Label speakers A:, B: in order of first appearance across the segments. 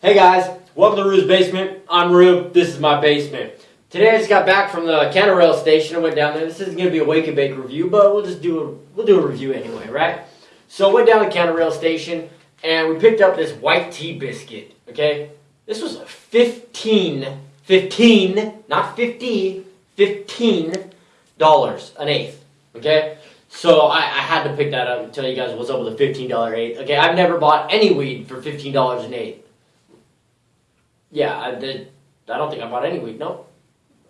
A: Hey guys, welcome to Rue's Basement. I'm Rue. This is my basement. Today I just got back from the Canarail station. I went down there. This isn't gonna be a wake and bake review, but we'll just do a we'll do a review anyway, right? So I went down to Canarail station and we picked up this white tea biscuit. Okay, this was 15, 15, not 50, 15 dollars an eighth. Okay, so I, I had to pick that up and tell you guys what's up with a fifteen dollar eighth. Okay, I've never bought any weed for fifteen dollars an eighth. Yeah, I did. I don't think I bought any weed. No,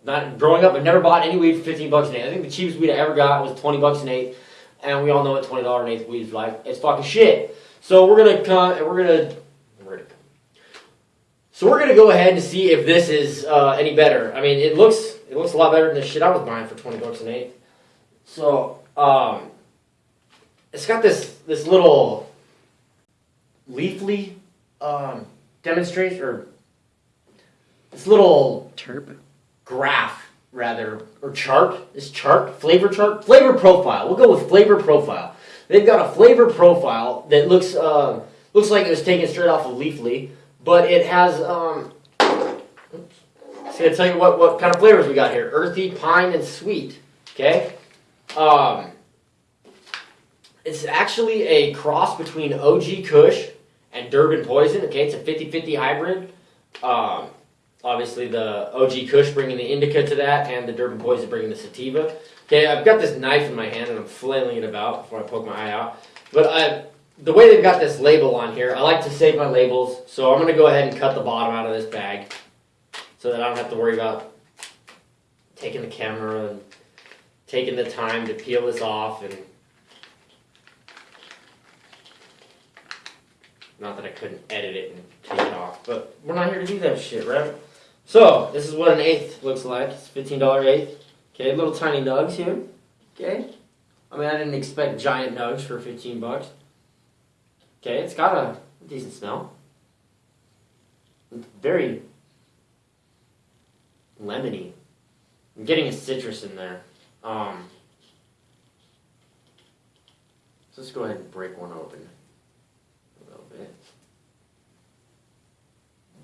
A: not growing up. I've never bought any weed for fifteen bucks an eighth. I think the cheapest weed I ever got was twenty bucks an eighth, and we all know what twenty dollar an eighth weed is like. It's fucking shit. So we're gonna come. We're gonna. We're gonna. So we're gonna go ahead and see if this is uh, any better. I mean, it looks it looks a lot better than the shit I was buying for twenty bucks an eighth. So um, it's got this this little leafly um, demonstration or this little
B: Terp.
A: graph rather or chart this chart flavor chart flavor profile. We'll go with flavor profile. They've got a flavor profile that looks uh, looks like it was taken straight off of leafly but it has um it's gonna tell you what what kind of flavors we got here. Earthy pine and sweet okay? Um it's actually a cross between og kush and durban poison okay? It's a 50-50 hybrid. Um obviously the OG Kush bringing the indica to that, and the Durban Poison bringing the sativa. Okay, I've got this knife in my hand and I'm flailing it about before I poke my eye out. But I, the way they've got this label on here, I like to save my labels, so I'm to go ahead and cut the bottom out of this bag so that I don't have to worry about taking the camera and taking the time to peel this off and not that I couldn't edit it and take it off, but we're not here to do that shit, right? So, this is what an eighth looks like. It's $15 eighth. Okay, little tiny nugs here. Okay. I mean, I didn't expect giant nugs for 15 bucks. Okay, it's got a decent smell. It's very lemony. I'm getting a citrus in there. Um, let's go ahead and break one open a little bit.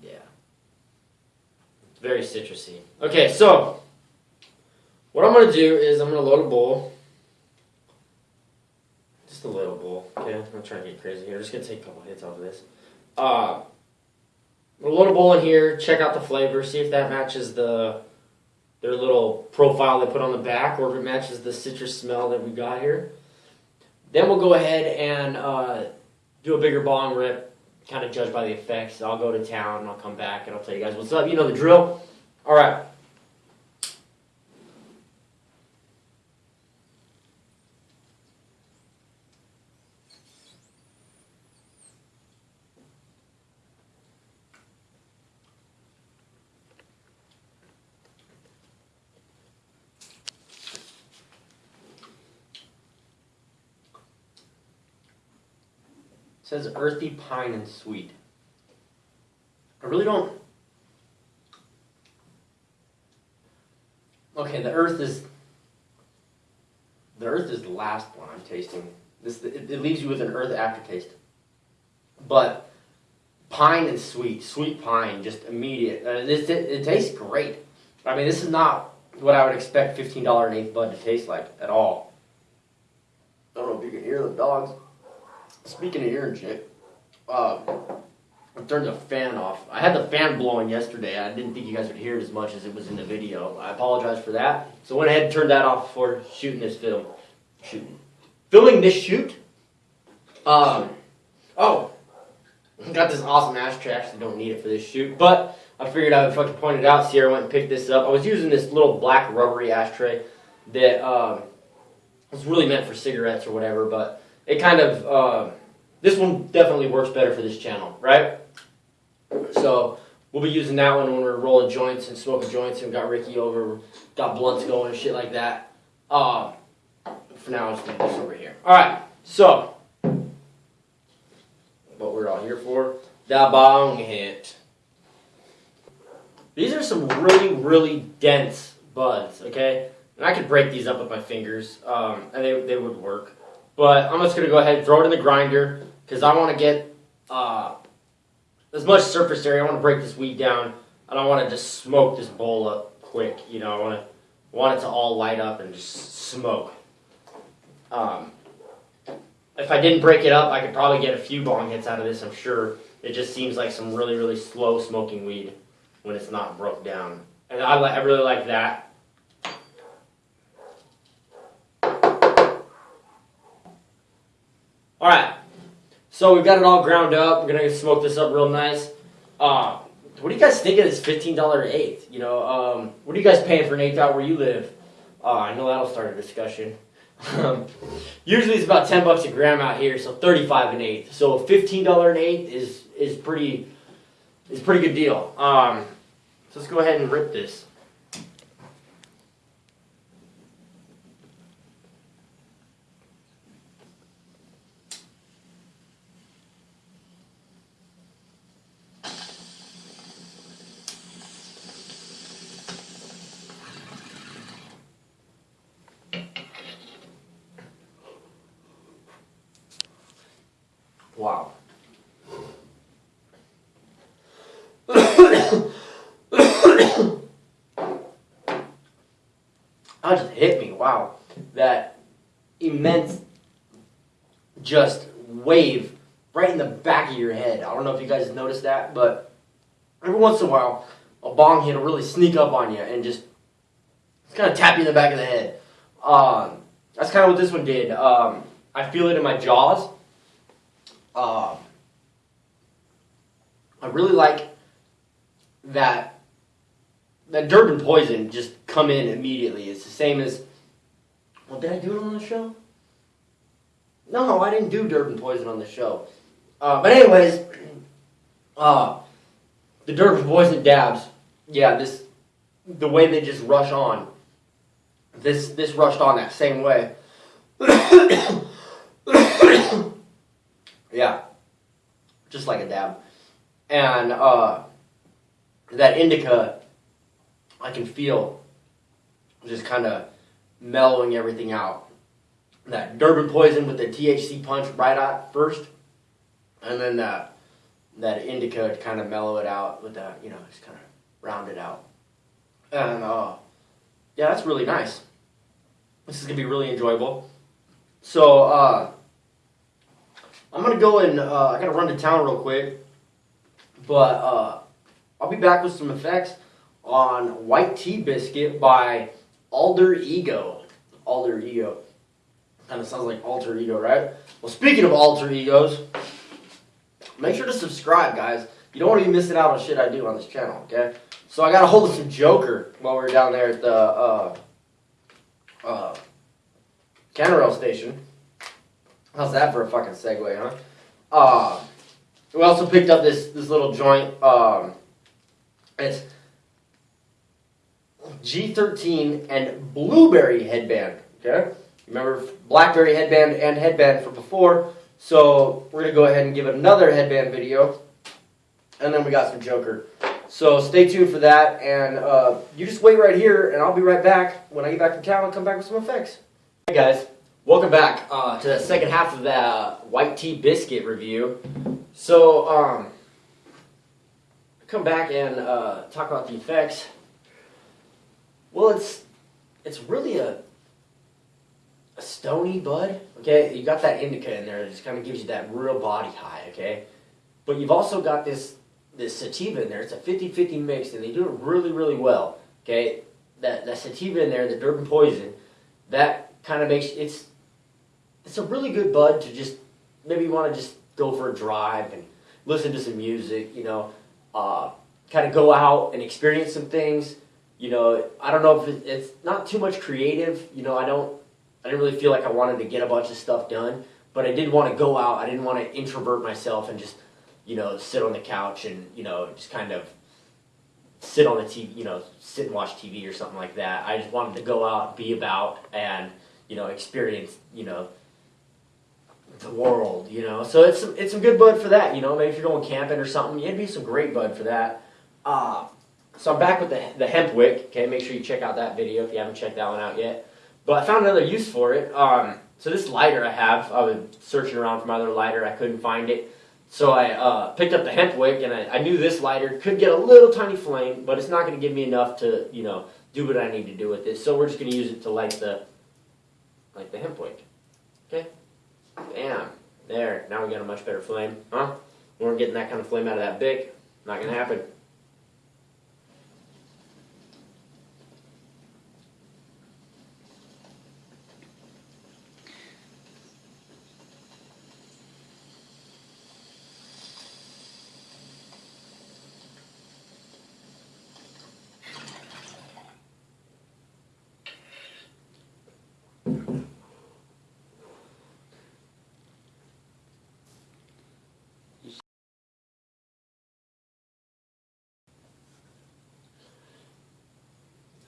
A: Yeah. It's very citrusy. Okay, so what I'm gonna do is I'm gonna load a bowl. Just a little bowl. Okay, I'm not trying to get crazy here. I'm just gonna take a couple hits off of this. Uh I'm gonna load a bowl in here, check out the flavor, see if that matches the their little profile they put on the back, or if it matches the citrus smell that we got here. Then we'll go ahead and uh, do a bigger bong rip, kind of judge by the effects. I'll go to town and I'll come back and I'll tell you guys what's up. You know the drill. All right. Says earthy pine and sweet. I really don't. Okay, the earth is. The earth is the last one I'm tasting. This it, it leaves you with an earth aftertaste. But pine and sweet, sweet pine, just immediate. Uh, this it, it tastes great. I mean, this is not what I would expect fifteen dollar an eighth bud to taste like at all. I don't know if you can hear the dogs. Speaking of hearing shit, uh, I turned the fan off. I had the fan blowing yesterday. I didn't think you guys would hear it as much as it was in the video. I apologize for that. So I went ahead and turned that off before shooting this film. Shooting. Filming this shoot. Um, oh, got this awesome ashtray. Actually don't need it for this shoot, but I figured I would fucking point it out. Sierra went and picked this up. I was using this little black rubbery ashtray that um, was really meant for cigarettes or whatever, but it kind of uh, this one definitely works better for this channel, right? So we'll be using that one when we're rolling joints and smoking joints, and got Ricky over, got blunts going and shit like that. Uh, for now, I'll just this over here. All right, so what we're all here for, the bong hit. These are some really, really dense buds, okay? And I could break these up with my fingers, um, and they, they would work. But I'm just going to go ahead and throw it in the grinder because I want to get uh, as much surface area. I want to break this weed down. I don't want to just smoke this bowl up quick. You know, I want to want it to all light up and just smoke. Um, if I didn't break it up, I could probably get a few bong hits out of this. I'm sure. It just seems like some really really slow smoking weed when it's not broke down, and I I really like that. All right. So we've got it all ground up. We're gonna smoke this up real nice. Uh, what do you guys think of this fifteen dollar eighth? You know, um, what are you guys paying for an eighth out where you live? Uh, I know that'll start a discussion. Um, usually it's about ten bucks a gram out here, so thirty five an eighth. So fifteen dollar an eighth is is pretty is pretty good deal. Um, so let's go ahead and rip this. Wow. that just hit me. Wow. That immense just wave right in the back of your head. I don't know if you guys noticed that, but every once in a while, a bong hit will really sneak up on you and just kind of tap you in the back of the head. Um, that's kind of what this one did. Um, I feel it in my jaws. Um, I really like that that Durban poison just come in immediately. It's the same as well. Did I do it on the show? No, I didn't do Durban poison on the show. Uh, but anyways, uh, the Durban poison dabs. Yeah, this the way they just rush on. This this rushed on that same way. Yeah, just like a dab, and uh, that indica, I can feel just kind of mellowing everything out. That Durban poison with the THC punch right at first, and then that that indica to kind of mellow it out with that, you know, just kind of round it out. And uh, yeah, that's really nice. This is gonna be really enjoyable. So uh, I'm gonna go and uh, I gotta run to town real quick, but uh, I'll be back with some effects on White Tea Biscuit by Alder Ego. Alder Ego. Kind of sounds like alter ego, right? Well, speaking of alter egos, make sure to subscribe, guys. You don't want to be missing out on shit I do on this channel, okay? So I got a hold of some Joker while we were down there at the uh, uh, station. How's that for a fucking segue, huh? Uh, we also picked up this this little joint. Um, it's G13 and Blueberry headband. Okay, remember Blackberry headband and headband from before. So we're gonna go ahead and give it another headband video, and then we got some Joker. So stay tuned for that, and uh, you just wait right here, and I'll be right back when I get back from town and come back with some effects. Hey guys, welcome back uh, to the second half of the white tea biscuit review. So, um, come back and uh, talk about the effects. Well, it's it's really a a stony bud. Okay, you got that indica in there that just kind of gives you that real body high. Okay, but you've also got this this sativa in there. It's a 50-50 mix, and they do it really really well. Okay, that that sativa in there, the Durban poison, that kind of makes it's it's a really good bud to just maybe you want to just go for a drive and listen to some music. You know, uh, kind of go out and experience some things. You know, I don't know if it, it's not too much creative. You know, I don't. I didn't really feel like I wanted to get a bunch of stuff done, but I did want to go out. I didn't want to introvert myself and just, you know, sit on the couch and you know just kind of sit on the TV, you know, sit and watch TV or something like that. I just wanted to go out, be about, and you know, experience, you know, the world, you know. So it's some, it's some good bud for that, you know. Maybe if you're going camping or something, it'd be some great bud for that. Uh, so I'm back with the, the hemp wick. Okay, make sure you check out that video if you haven't checked that one out yet. But I found another use for it. Um, so this lighter I have, I was searching around for my other lighter, I couldn't find it. So I uh, picked up the hemp wick, and I, I knew this lighter could get a little tiny flame, but it's not going to give me enough to, you know, do what I need to do with it. So we're just going to use it to light the, light the hemp wick. Okay. Bam. There. Now we got a much better flame, huh? We weren't getting that kind of flame out of that bic. Not going to happen.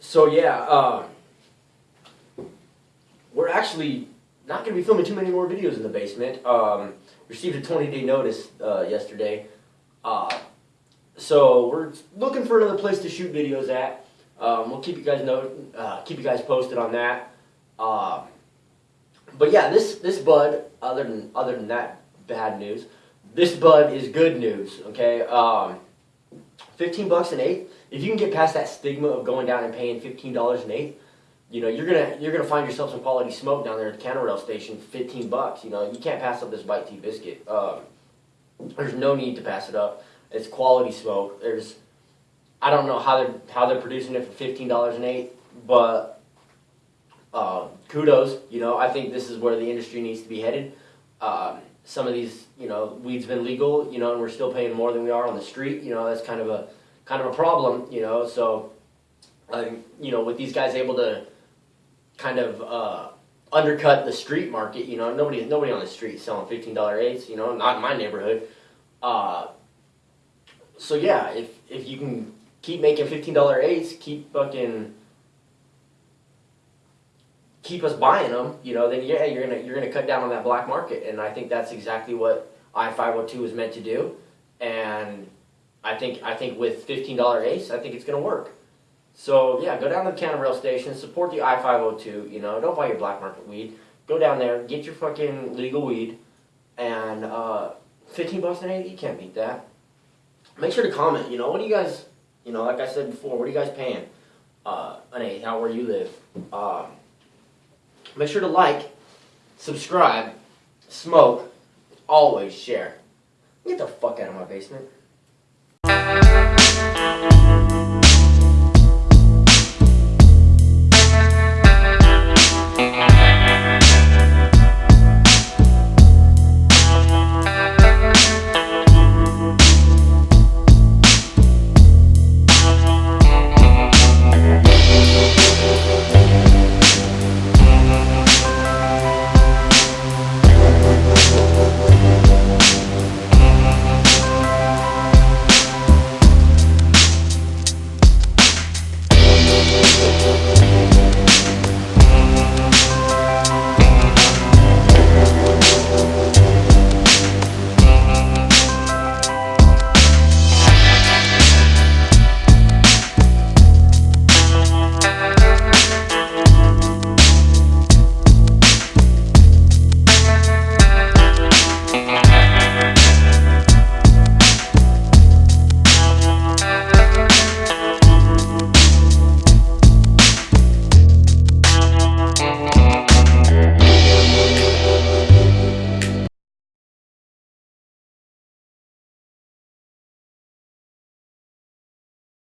A: So yeah, um, we're actually not going to be filming too many more videos in the basement. Um, received a 20 day notice uh, yesterday. Uh, so we're looking for another place to shoot videos at. Um, we'll keep you guys know, uh, keep you guys posted on that. Um, but yeah, this this bud, other than other than that bad news, this bud is good news. Okay, um, 15 bucks an eighth. If you can get past that stigma of going down and paying $15 an eighth, you know, you're gonna you're gonna find yourself some quality smoke down there at the counter rail station, 15 bucks. You know, you can't pass up this white tea biscuit. Um, there's no need to pass it up. It's quality smoke. There's, I don't know how they're how they're producing it for $15 an eighth, but uh, kudos. You know, I think this is where the industry needs to be headed. Um, some of these, you know, weed's been legal, you know, and we're still paying more than we are on the street. You know, that's kind of a kind of a problem, you know. So, um, you know, with these guys able to kind of uh, undercut the street market, you know, nobody nobody on the street selling fifteen dollar eighths, you know, not in my neighborhood. Uh, so yeah, if if you can keep making fifteen dollar eighths, keep fucking keep us buying them, you know, then yeah, you're gonna you're gonna cut down on that black market, and I think that's exactly what I five hundred two is meant to do, and I think I think with fifteen dollar ace, I think it's gonna work. So yeah, go down to the counter rail station, support the I five hundred two. You know, don't buy your black market weed. Go down there, get your fucking legal weed, and uh, fifteen bucks an eighth, you can't beat that. Make sure to comment. You know, what do you guys? You know, like I said before, what are you guys paying? Uh, an eighth, how where you live. Um, Make sure to like, subscribe, smoke, always share. Get the fuck out of my basement.